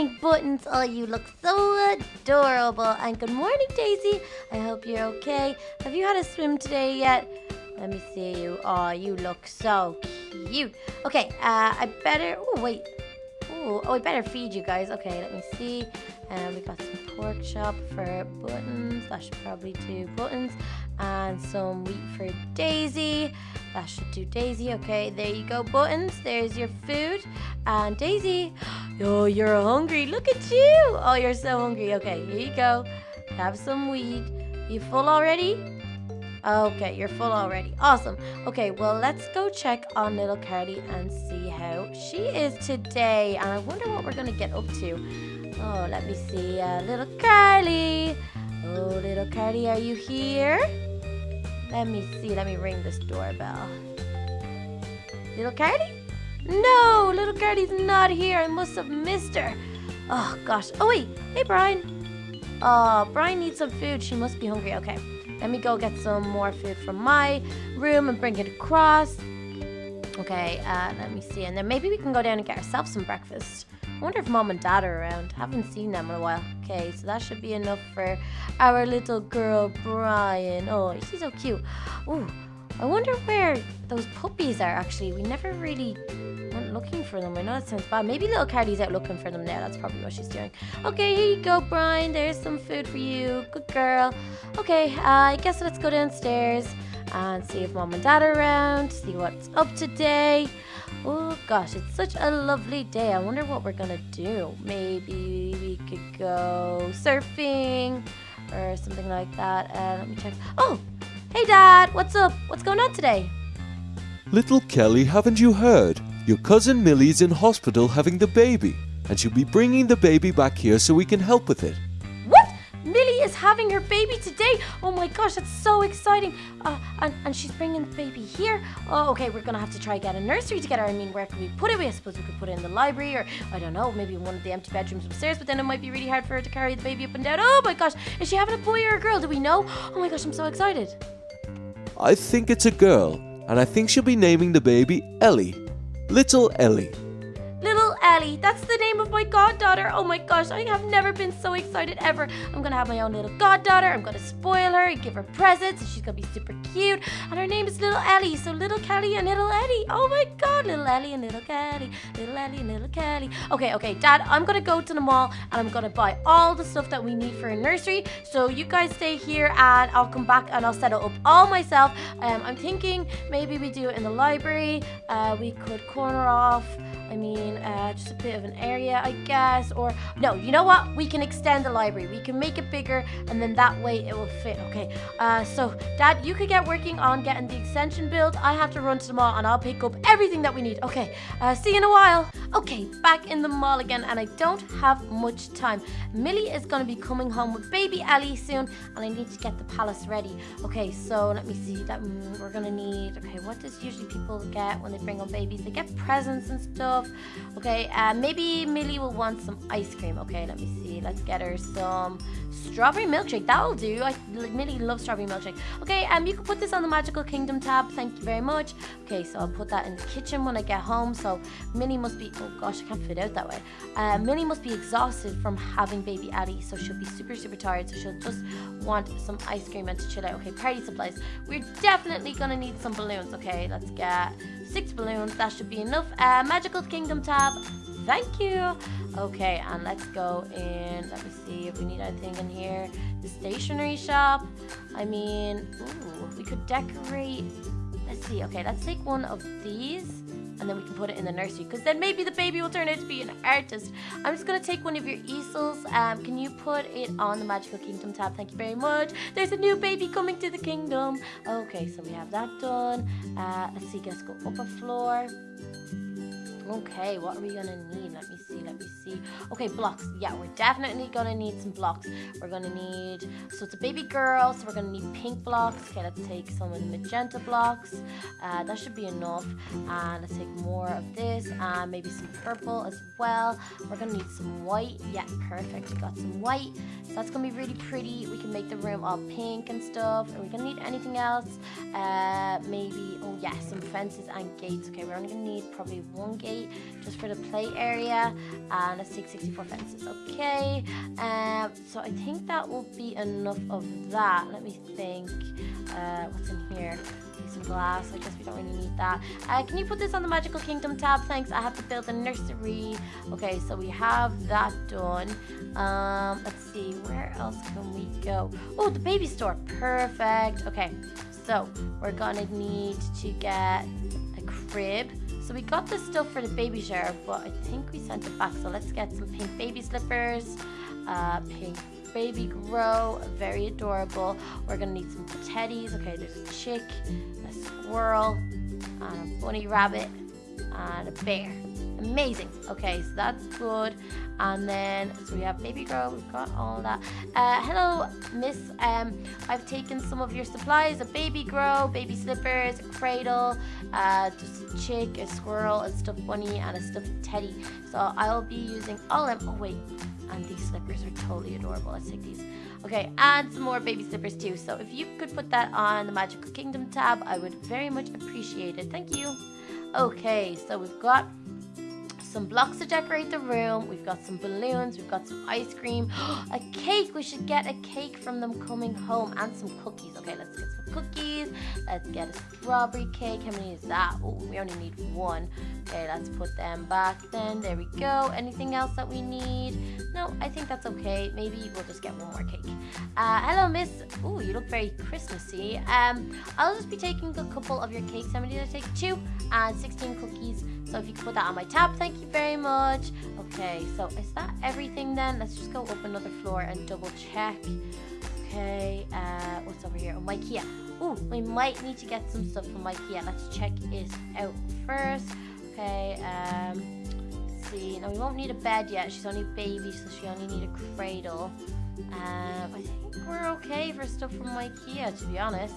morning, Buttons. Oh, you look so adorable. And good morning, Daisy. I hope you're okay. Have you had a swim today yet? Let me see you. Oh, you look so cute. Okay, uh, I better. Oh, wait. Ooh, oh, I better feed you guys. Okay, let me see. And um, we got some pork chop for buttons. That should probably do buttons. And some wheat for Daisy. That should do Daisy. Okay, there you go, buttons. There's your food. And Daisy, oh, you're hungry. Look at you. Oh, you're so hungry. Okay, here you go. Have some wheat. You full already? Okay, you're full already. Awesome. Okay, well, let's go check on little Carly and see how she is today. And I wonder what we're going to get up to. Oh, let me see. Uh, little Carly. Oh, little Carly, are you here? Let me see. Let me ring this doorbell. Little Carly? No, little Carly's not here. I must have missed her. Oh, gosh. Oh, wait. Hey, Brian. Oh, Brian needs some food. She must be hungry. Okay. Let me go get some more food from my room and bring it across. Okay, uh, let me see. And then maybe we can go down and get ourselves some breakfast. I wonder if mom and dad are around. Haven't seen them in a while. Okay, so that should be enough for our little girl, Brian. Oh, she's so cute. Ooh, I wonder where those puppies are actually. We never really looking for them. Know that sounds bad. Maybe little Carly's out looking for them now. That's probably what she's doing. Okay, here you go, Brian. There's some food for you. Good girl. Okay, uh, I guess let's go downstairs and see if mom and dad are around, see what's up today. Oh gosh, it's such a lovely day. I wonder what we're gonna do. Maybe we could go surfing or something like that. Uh, let me check. Oh, Hey, Dad, what's up? What's going on today? Little Kelly, haven't you heard? Your cousin Millie's in hospital having the baby, and she'll be bringing the baby back here so we can help with it. What? Millie is having her baby today? Oh my gosh, that's so exciting. Uh, and, and she's bringing the baby here. Oh, okay, we're gonna have to try get a nursery together. I mean, where can we put it? I suppose we could put it in the library or, I don't know, maybe one of the empty bedrooms upstairs, but then it might be really hard for her to carry the baby up and down. Oh my gosh, is she having a boy or a girl? Do we know? Oh my gosh, I'm so excited. I think it's a girl, and I think she'll be naming the baby Ellie. Little Ellie. Ellie. That's the name of my goddaughter. Oh my gosh, I have never been so excited ever. I'm gonna have my own little goddaughter. I'm gonna spoil her and give her presents, and she's gonna be super cute. And her name is Little Ellie. So Little Kelly and Little Ellie. Oh my god, Little Ellie and Little Kelly. Little Ellie and Little Kelly. Okay, okay, Dad, I'm gonna go to the mall and I'm gonna buy all the stuff that we need for a nursery. So you guys stay here and I'll come back and I'll set it up all myself. Um, I'm thinking maybe we do it in the library. Uh, we could corner off. I mean, uh, just a bit of an area, I guess. Or, no, you know what? We can extend the library. We can make it bigger, and then that way it will fit. Okay, uh, so, Dad, you could get working on getting the extension built. I have to run to the mall, and I'll pick up everything that we need. Okay, uh, see you in a while. Okay, back in the mall again, and I don't have much time. Millie is going to be coming home with baby Ellie soon, and I need to get the palace ready. Okay, so let me see. That mm, We're going to need, okay, what does usually people get when they bring home babies? They get presents and stuff stuff. Okay, uh, maybe Millie will want some ice cream. Okay, let me see. Let's get her some strawberry milkshake. That'll do. I, Millie love strawberry milkshake. Okay, um, you can put this on the Magical Kingdom tab. Thank you very much. Okay, so I'll put that in the kitchen when I get home. So Millie must be, oh gosh, I can't fit out that way. Uh, Millie must be exhausted from having baby Addie. So she'll be super, super tired. So she'll just want some ice cream and to chill out. Okay, party supplies. We're definitely gonna need some balloons. Okay, let's get six balloons. That should be enough. Uh, Magical Kingdom tab. Thank you. Okay, and let's go in. Let me see if we need anything in here. The stationery shop. I mean, ooh, we could decorate. Let's see. Okay, let's take one of these and then we can put it in the nursery because then maybe the baby will turn out to be an artist. I'm just going to take one of your easels. Um, can you put it on the Magical Kingdom tab? Thank you very much. There's a new baby coming to the kingdom. Okay, so we have that done. Uh, let's see, let's go up a floor. Okay, what are we gonna need? Let me see, let me see. Okay, blocks. Yeah, we're definitely gonna need some blocks. We're gonna need, so it's a baby girl, so we're gonna need pink blocks. Okay, let's take some of the magenta blocks. Uh, that should be enough. And let's take more of this, and maybe some purple as well. We're gonna need some white. Yeah, perfect. We got some white. So that's gonna be really pretty. We can make the room all pink and stuff. Are we gonna need anything else? Uh, maybe, oh yeah, some fences and gates. Okay, we're only gonna need probably one gate eight just for the play area. And let's take 64 fences. Okay. Um, so I think that will be enough of that. Let me think. Uh, what's in here? some glass. I guess we don't really need that. Uh, can you put this on the Magical Kingdom tab? Thanks. I have to build a nursery. Okay, so we have that done. Um, let's see. Where else can we go? Oh, the baby store. Perfect. Okay, so we're gonna need to get a crib. So we got this stuff for the baby shower, but I think we sent it back. So let's get some pink baby slippers, uh, pink baby grow, very adorable. We're gonna need some teddies. Okay, there's a chick, a squirrel, a bunny rabbit, and a bear. Amazing. Okay, so that's good. And then, so we have baby girl we've got all that. Uh, hello, miss. Um, I've taken some of your supplies, a baby grow, baby slippers, a cradle, uh, just a chick, a squirrel, a stuffed bunny, and a stuffed teddy. So I'll be using all of them. Oh, wait, and these slippers are totally adorable. Let's take these. Okay, and some more baby slippers too. So if you could put that on the Magical Kingdom tab, I would very much appreciate it. Thank you. Okay, so we've got some blocks to decorate the room. We've got some balloons. We've got some ice cream. a cake. We should get a cake from them coming home and some cookies. Okay, let's get some cookies. Let's get a strawberry cake. How many is that? Oh, we only need one. Okay, let's put them back then. There we go. Anything else that we need? No, I think that's okay. Maybe we'll just get one more cake. Uh, hello, miss. Oh, you look very Christmassy. Um, I'll just be taking a couple of your cakes. How many did I take? Two and 16 cookies. So if you could put that on my tab, thank you very much. Okay, so is that everything then? Let's just go up another floor and double check. Okay, uh, what's over here? Oh, IKEA. Oh, we might need to get some stuff from IKEA. Let's check it out first. Okay, um, see. Now we won't need a bed yet. She's only a baby, so she only need a cradle. Um, I think we're okay for stuff from IKEA, to be honest.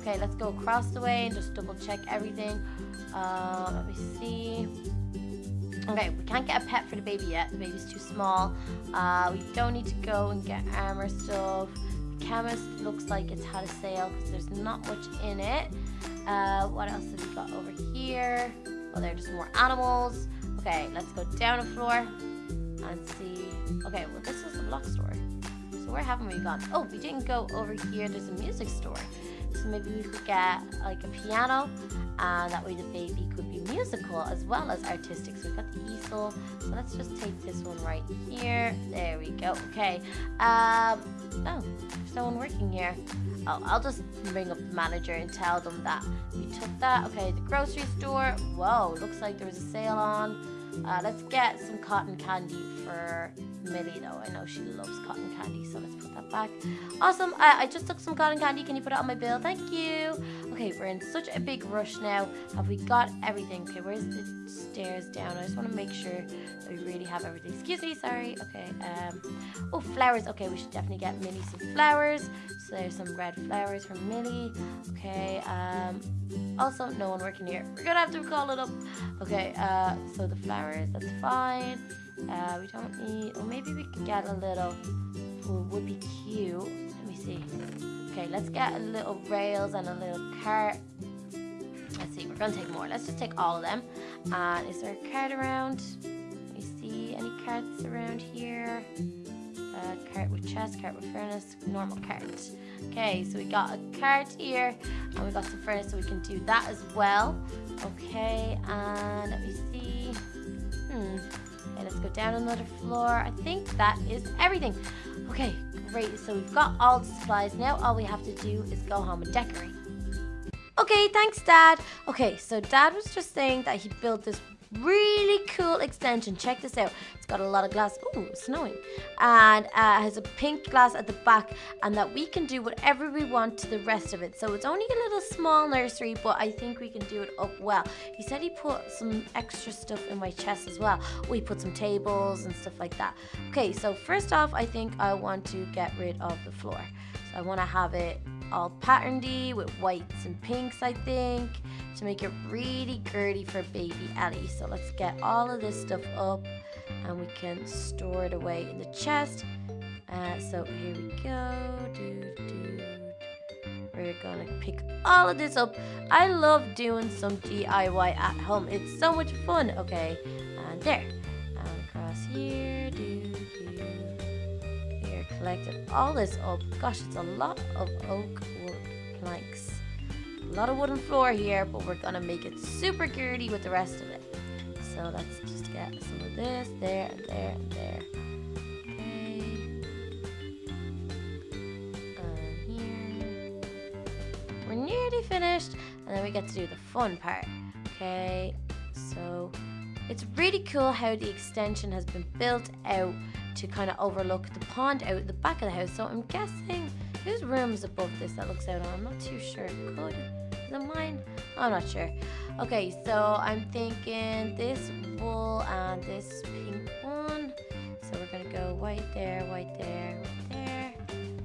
Okay, let's go across the way and just double check everything. Uh, let me see. Okay, we can't get a pet for the baby yet. The baby's too small. Uh, we don't need to go and get armor stuff. Chemist looks like it's had a sale because there's not much in it. Uh, what else have we got over here? Well, there are just more animals. Okay, let's go down a floor and see. Okay, well, this is the block store. So where haven't we gone? Oh, we didn't go over here. There's a music store. So maybe we could get like a piano and that way the baby could be musical as well as artistic. So we've got the easel. So let's just take this one right here. There we go. Okay. Um, oh, there's no one working here. Oh, I'll just bring up the manager and tell them that we took that. Okay, the grocery store. Whoa, looks like there was a sale on. Uh, let's get some cotton candy for Millie though. I know she loves cotton candy, so let's put that back. Awesome. I, I just took some cotton candy. Can you put it on my bill? Thank you. Okay, we're in such a big rush now. Have we got everything? Okay, where's the stairs down? I just want to make sure that we really have everything. Excuse me, sorry. Okay. Um. Oh, flowers. Okay, we should definitely get Millie some flowers. So there's some red flowers from Millie. Okay. Um. Also, no one working here. We're gonna have to call it up. Okay. Uh. So the flowers. That's fine. Uh, we don't need, or maybe we could get a little, would be cute. Let me see. Okay, let's get a little rails and a little cart. Let's see, we're gonna take more. Let's just take all of them. Uh, is there a cart around? Me see, any carts around here? Uh, cart with chest, cart with furnace, normal cart. Okay, so we got a cart here, and we got some furnace, so we can do that as well. Okay, and let me see. Hmm. Let's go down another floor. I think that is everything. Okay, great. So we've got all the supplies. Now all we have to do is go home and decorate. Okay, thanks, Dad. Okay, so Dad was just saying that he built this really cool extension. Check this out. It's got a lot of glass. Ooh, snowing. And uh, has a pink glass at the back and that we can do whatever we want to the rest of it. So it's only a little small nursery, but I think we can do it up well. He said he put some extra stuff in my chest as well. We put some tables and stuff like that. Okay, so first off, I think I want to get rid of the floor. So I want to have it all patterny with whites and pinks, I think, to make it really girly for baby Ellie. So let's get all of this stuff up and we can store it away in the chest. Uh, so here we go. We're gonna pick all of this up. I love doing some DIY at home. It's so much fun. Okay, and there. And across here. We're all this up. Gosh, it's a lot of oak wood planks. A lot of wooden floor here, but we're gonna make it super girdy with the rest of it. So let's just get some of this there and there and there. Okay. And here. We're nearly finished and then we get to do the fun part okay so it's really cool how the extension has been built out to kind of overlook the pond out the back of the house so I'm guessing whose room's above this that looks out on I'm not too sure could is it mine I'm not sure okay so I'm thinking this wool and this pink one so we're gonna go white there white there there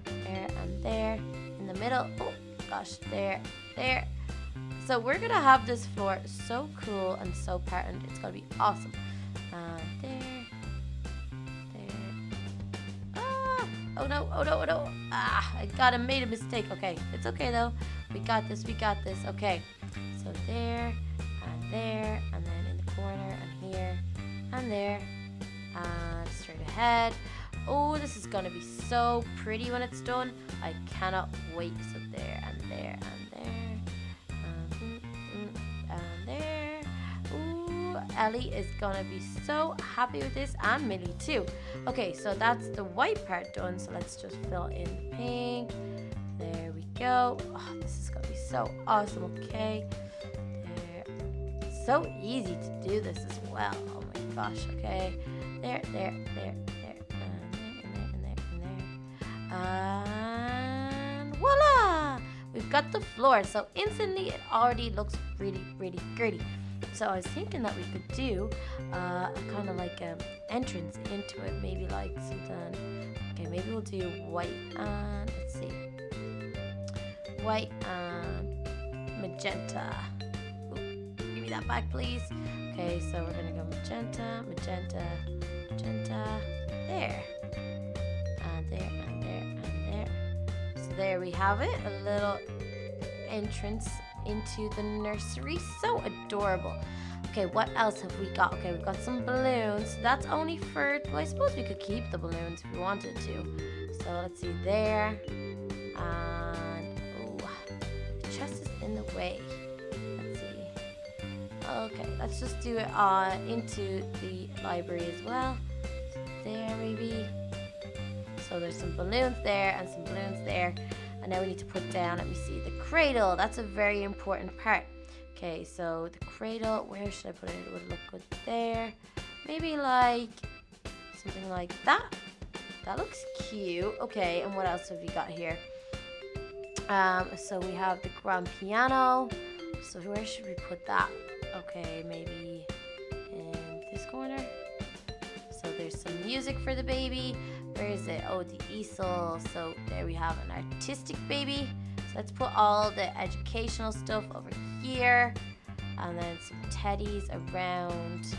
there and there in the middle oh gosh, there, there. So we're gonna have this floor so cool and so patterned. It's gonna be awesome. There, there. No, oh no, oh no. Ah, I got it, made a mistake. Okay, it's okay though. We got this, we got this. Okay, so there, and there, and then in the corner, and here, and there, and straight ahead. Oh, this is gonna be so pretty when it's done. I cannot wait. So there and there and Ellie is gonna be so happy with this and Millie too. Okay, so that's the white part done. So let's just fill in the pink. There we go. Oh, this is gonna be so awesome. Okay. There. So easy to do this as well. Oh my gosh. Okay. There, there, there, there, and there, and there, and there, and there. And voila we've got the floor so instantly it already looks really really gritty so I was thinking that we could do uh, kind of like an entrance into it maybe like something okay maybe we'll do white and let's see. White and magenta. Ooh, give me that back please. Okay so we're gonna go magenta magenta magenta. There. And there and there, and there. So there we have it, a little entrance into the nursery. So adorable. Okay, what else have we got? Okay, we've got some balloons. That's only for, well, I suppose we could keep the balloons if we wanted to. So let's see there. And, oh, the chest is in the way. Let's see. Okay, let's just do it uh, into the library as well. There, maybe. So there's some balloons there and some balloons there. And now we need to put down, let me see, the cradle. That's a very important part. Okay, so the cradle, where should I put it? It would look good there. Maybe like something like that. That looks cute. Okay, and what else have we got here? Um, so we have the grand piano. So where should we put that? Okay, maybe in this corner. So there's some music for the baby. Where is it? Oh, the easel. So there we have an artistic baby. So let's put all the educational stuff over here. And then some teddies around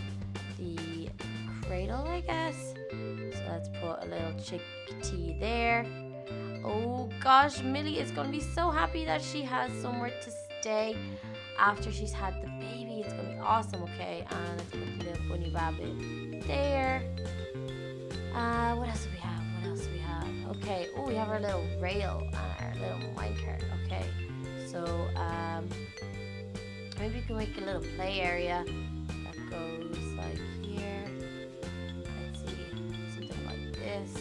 the cradle, I guess. So let's put a little chickadee there. Oh gosh, Millie is going to be so happy that she has somewhere to stay after she's had the baby. It's going to be awesome, okay? And let's put the little bunny rabbit there. Uh, what else Okay. Oh, we have our little rail on our little minecart. Okay. So, um, maybe we can make a little play area that goes like here. Let's see. Something like this.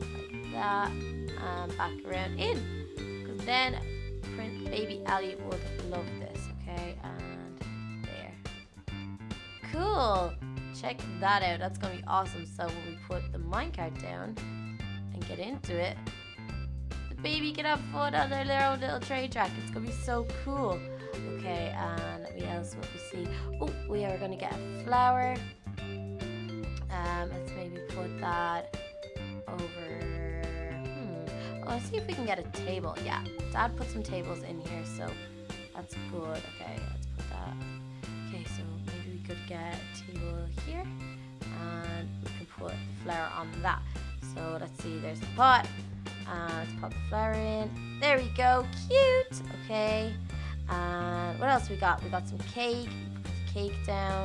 Like that. And back around in. Because then print baby Ali would love this. Okay. And there. Cool check that out. That's to be awesome. So when we put the minecart down and get into it, the baby can have fun on their little, little train track. It's going to be so cool. Okay, and what else what we see? Oh, we are going to get a flower. Um, let's maybe put that over... Hmm. Oh, let's see if we can get a table. Yeah, Dad put some tables in here, so that's good. Okay, let's put that. Okay, so maybe we could get a table here and we can put the flower on that. So let's see, there's the pot. Uh, let's pop the flower in There we go. Cute. Okay. And what else we got? We got some cake. Put the cake down.